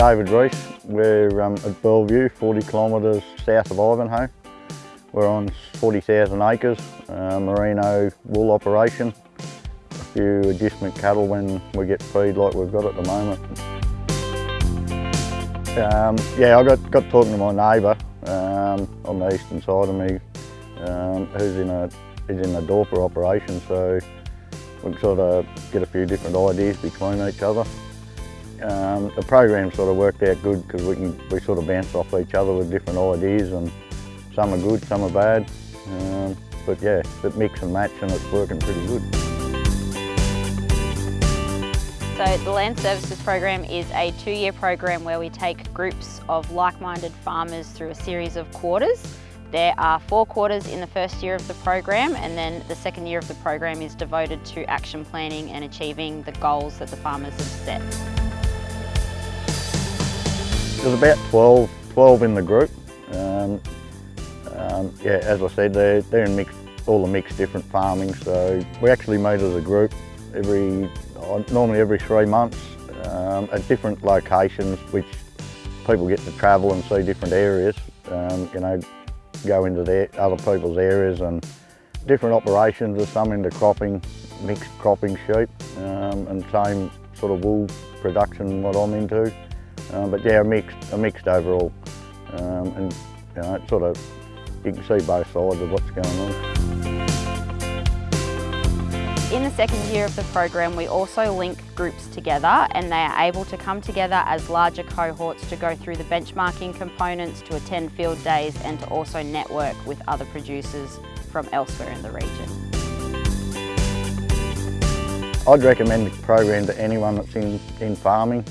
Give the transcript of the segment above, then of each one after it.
David Reese. We're um, at Bellevue, 40 kilometres south of Ivanhoe. We're on 40,000 acres, uh, merino wool operation. A few agistment cattle when we get feed like we've got at the moment. Um, yeah, I got, got talking to my neighbour um, on the eastern side of me um, who's in a, he's in a Dorper operation so we can sort of get a few different ideas between each other. Um, the program sort of worked out good because we can we sort of bounce off each other with different ideas and some are good, some are bad. Um, but yeah, it mix and match and it's working pretty good. So the Land Services Program is a two-year program where we take groups of like-minded farmers through a series of quarters. There are four quarters in the first year of the program and then the second year of the program is devoted to action planning and achieving the goals that the farmers have set. There's about 12, 12 in the group. Um, um, yeah, as I said, they're, they're in mixed, all the mixed different farming, so we actually meet as a group every, normally every three months um, at different locations, which people get to travel and see different areas, um, you know, go into their, other people's areas and different operations, there's some into cropping, mixed cropping sheep, um, and same sort of wool production what I'm into. Um, but yeah, a mixed, a mixed overall. Um, and you know, sort of, you can see both sides of what's going on. In the second year of the program, we also link groups together and they are able to come together as larger cohorts to go through the benchmarking components, to attend field days and to also network with other producers from elsewhere in the region. I'd recommend the program to anyone that's in, in farming.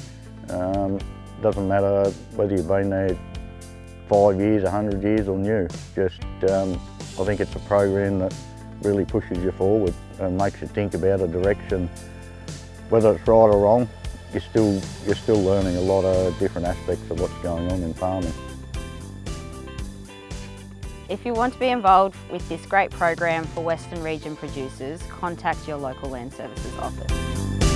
Um, doesn't matter whether you've been there five years, a hundred years or new. Just, um, I think it's a program that really pushes you forward and makes you think about a direction. Whether it's right or wrong, you're still, you're still learning a lot of different aspects of what's going on in farming. If you want to be involved with this great program for Western Region producers, contact your local Land Services office.